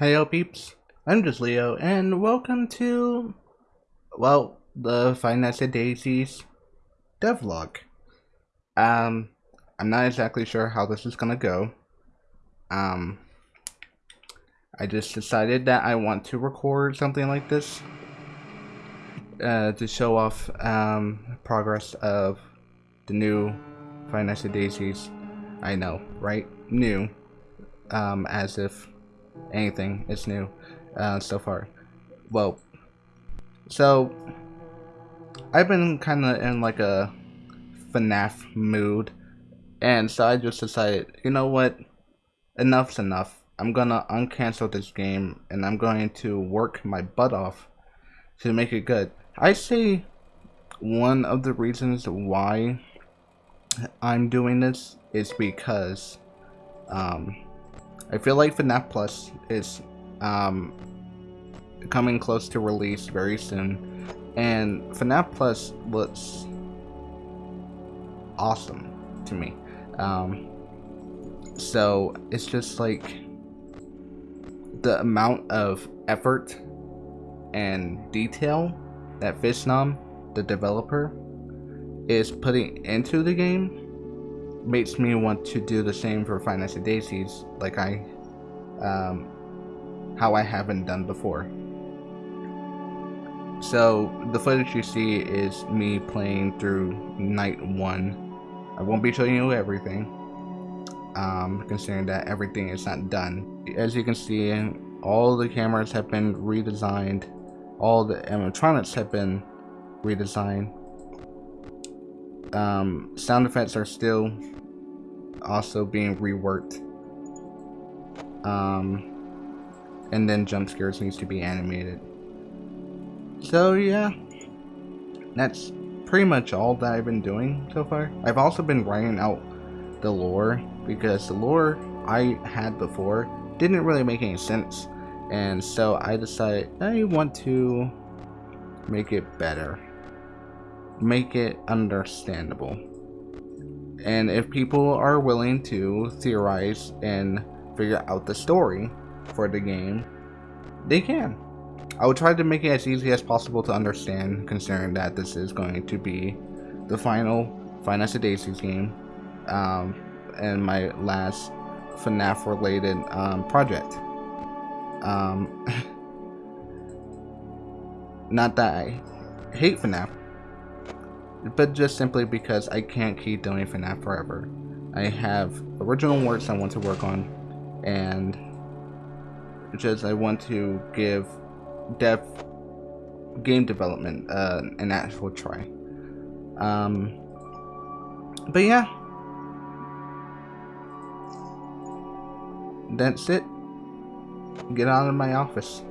Hey yo peeps, I'm just Leo and welcome to, well, the Nights Daisies devlog. Um, I'm not exactly sure how this is gonna go. Um, I just decided that I want to record something like this uh, to show off um, progress of the new Nights Daisies. I know, right? New. Um, as if anything It's new uh, so far. Well, so I've been kind of in like a FNAF mood, and so I just decided, you know what, enough's enough. I'm gonna uncancel this game, and I'm going to work my butt off to make it good. I say one of the reasons why I'm doing this is because um, I feel like FNAF Plus is um, coming close to release very soon, and FNAF Plus looks awesome to me. Um, so it's just like the amount of effort and detail that Phisnom, the developer, is putting into the game makes me want to do the same for at Daisies, like I, um, how I haven't done before. So the footage you see is me playing through night one. I won't be showing you everything, um, considering that everything is not done. As you can see, all the cameras have been redesigned, all the animatronics have been redesigned um, sound effects are still also being reworked. Um, and then jump scares needs to be animated. So yeah, that's pretty much all that I've been doing so far. I've also been writing out the lore because the lore I had before didn't really make any sense. And so I decided I want to make it better make it understandable. And if people are willing to theorize and figure out the story for the game, they can. I would try to make it as easy as possible to understand, considering that this is going to be the final Final Fantasy game, um, and my last FNAF related um, project. Um, not that I hate FNAF, but just simply because I can't keep doing FNAF forever. I have original works I want to work on, and just I want to give dev game development uh, an actual try. Um, but yeah, that's it. Get out of my office.